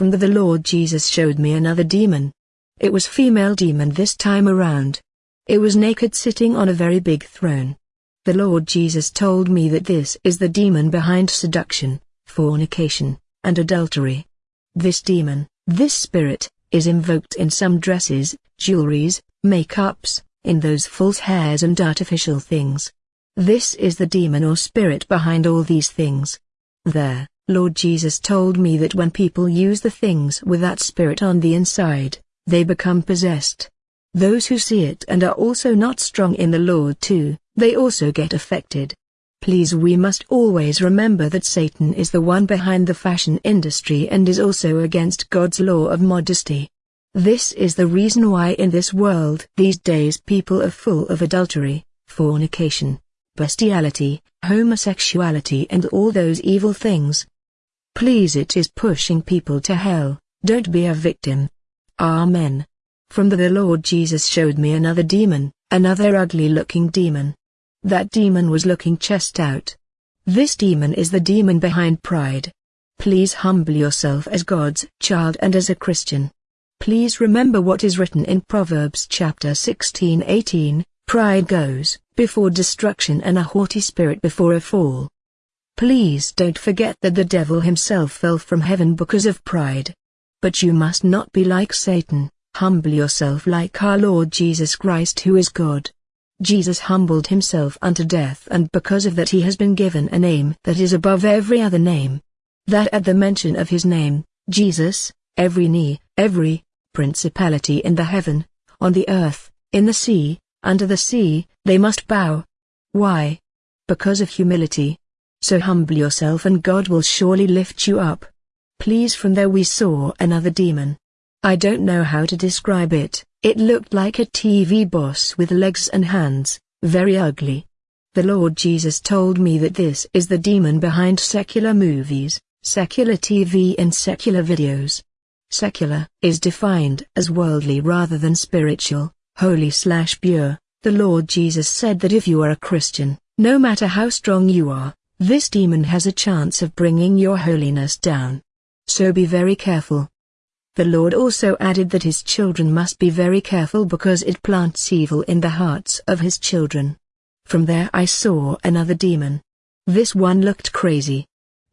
From the the Lord Jesus showed me another demon. It was female demon this time around. It was naked sitting on a very big throne. The Lord Jesus told me that this is the demon behind seduction, fornication, and adultery. This demon, this spirit, is invoked in some dresses, jewelries, makeups, in those false hairs and artificial things. This is the demon or spirit behind all these things. There, Lord Jesus told me that when people use the things with that spirit on the inside, they become possessed. Those who see it and are also not strong in the Lord too, they also get affected. Please we must always remember that Satan is the one behind the fashion industry and is also against God's law of modesty. This is the reason why in this world these days people are full of adultery, fornication, bestiality, homosexuality and all those evil things. Please it is pushing people to hell, don't be a victim. Amen. From the, the Lord Jesus showed me another demon, another ugly looking demon. That demon was looking chest out. This demon is the demon behind pride. Please humble yourself as God's child and as a Christian. Please remember what is written in Proverbs chapter 16-18, pride goes before destruction and a haughty spirit before a fall. Please don't forget that the devil himself fell from heaven because of pride. But you must not be like Satan, humble yourself like our Lord Jesus Christ who is God. Jesus humbled himself unto death and because of that he has been given a name that is above every other name. That at the mention of his name, Jesus, every knee, every, principality in the heaven, on the earth, in the sea, under the sea, they must bow. Why? Because of humility. So humble yourself and God will surely lift you up. Please from there we saw another demon. I don't know how to describe it, it looked like a TV boss with legs and hands, very ugly. The Lord Jesus told me that this is the demon behind secular movies, secular TV and secular videos. Secular is defined as worldly rather than spiritual, holy slash pure. The Lord Jesus said that if you are a Christian, no matter how strong you are, this demon has a chance of bringing your holiness down. So be very careful. The Lord also added that his children must be very careful because it plants evil in the hearts of his children. From there I saw another demon. This one looked crazy.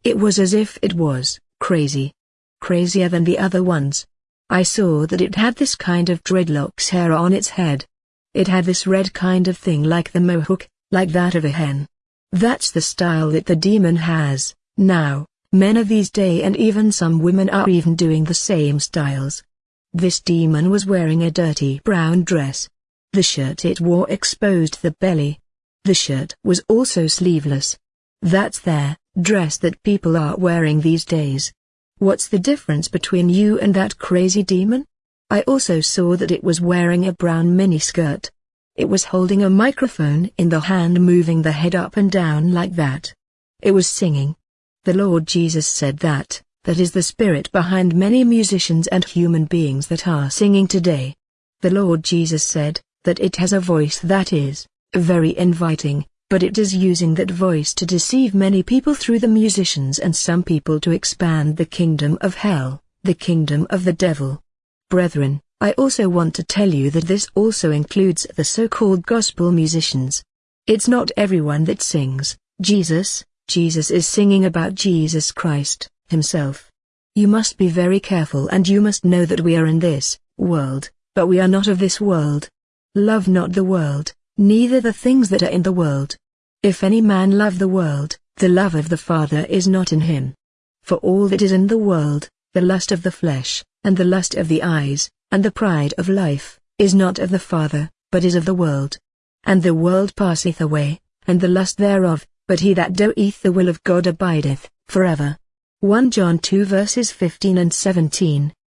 It was as if it was crazy. Crazier than the other ones. I saw that it had this kind of dreadlocks hair on its head. It had this red kind of thing like the mohawk, like that of a hen. That's the style that the demon has, now. Men of these day and even some women are even doing the same styles. This demon was wearing a dirty brown dress. The shirt it wore exposed the belly. The shirt was also sleeveless. That's their dress that people are wearing these days. What's the difference between you and that crazy demon? I also saw that it was wearing a brown miniskirt. It was holding a microphone in the hand moving the head up and down like that. It was singing. The Lord Jesus said that, that is the spirit behind many musicians and human beings that are singing today. The Lord Jesus said, that it has a voice that is, very inviting, but it is using that voice to deceive many people through the musicians and some people to expand the kingdom of hell, the kingdom of the devil. Brethren, I also want to tell you that this also includes the so-called gospel musicians. It's not everyone that sings, Jesus, Jesus is singing about Jesus Christ, himself. You must be very careful and you must know that we are in this world, but we are not of this world. Love not the world, neither the things that are in the world. If any man love the world, the love of the Father is not in him. For all that is in the world, the lust of the flesh, and the lust of the eyes, and the pride of life, is not of the Father, but is of the world. And the world passeth away, and the lust thereof, but he that doeth the will of God abideth, forever. 1 John 2 verses 15 and 17.